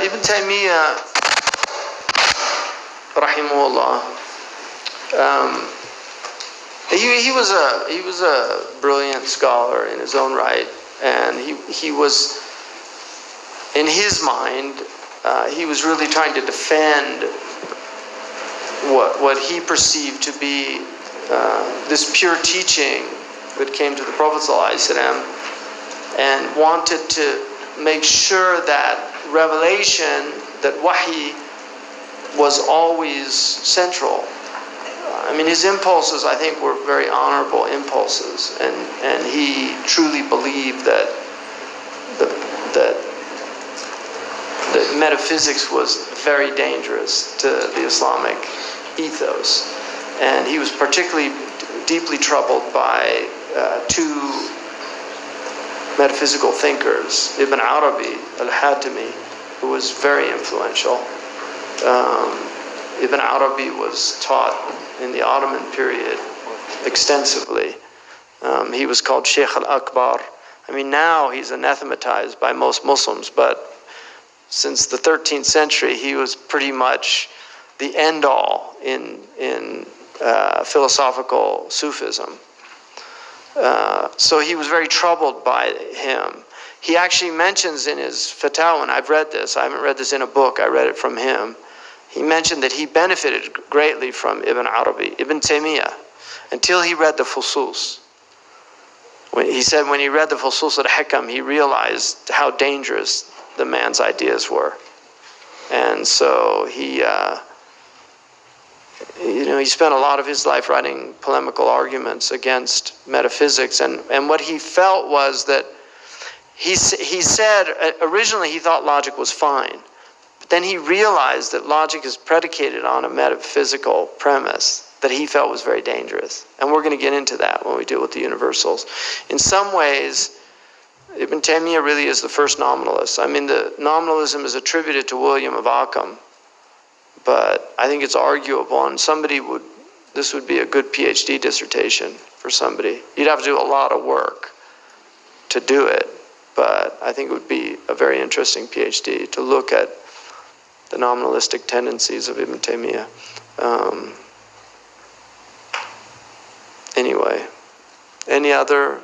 Ibn Taymiyyah, rahimahullah, um, he, he, was a, he was a brilliant scholar in his own right, and he, he was, in his mind, uh, he was really trying to defend what, what he perceived to be uh, this pure teaching that came to the Prophet and wanted to make sure that revelation, that wahi, was always central. I mean, his impulses, I think, were very honorable impulses, and, and he truly believed that, the, that, that metaphysics was very dangerous to the Islamic ethos. And he was particularly deeply troubled by uh, two metaphysical thinkers, Ibn Arabi al-Hatimi, who was very influential. Um, Ibn Arabi was taught in the Ottoman period extensively. Um, he was called Sheikh al-Akbar. I mean, now he's anathematized by most Muslims, but since the 13th century, he was pretty much the end all in, in uh, philosophical Sufism. Uh, so he was very troubled by him. He actually mentions in his Fatawa, and I've read this, I haven't read this in a book, I read it from him. He mentioned that he benefited greatly from Ibn Arabi, Ibn Taymiyyah, until he read the Fusus. When, he said when he read the Fusus al-Hikam, he realized how dangerous the man's ideas were. And so he, uh, you know, he spent a lot of his life writing polemical arguments against metaphysics. And, and what he felt was that he, he said uh, originally he thought logic was fine. But then he realized that logic is predicated on a metaphysical premise that he felt was very dangerous. And we're going to get into that when we deal with the universals. In some ways, Ibn Taymiyyah really is the first nominalist. I mean, the nominalism is attributed to William of Ockham but I think it's arguable, and somebody would, this would be a good PhD dissertation for somebody. You'd have to do a lot of work to do it, but I think it would be a very interesting PhD to look at the nominalistic tendencies of Ibn Taymiyyah. Um, anyway, any other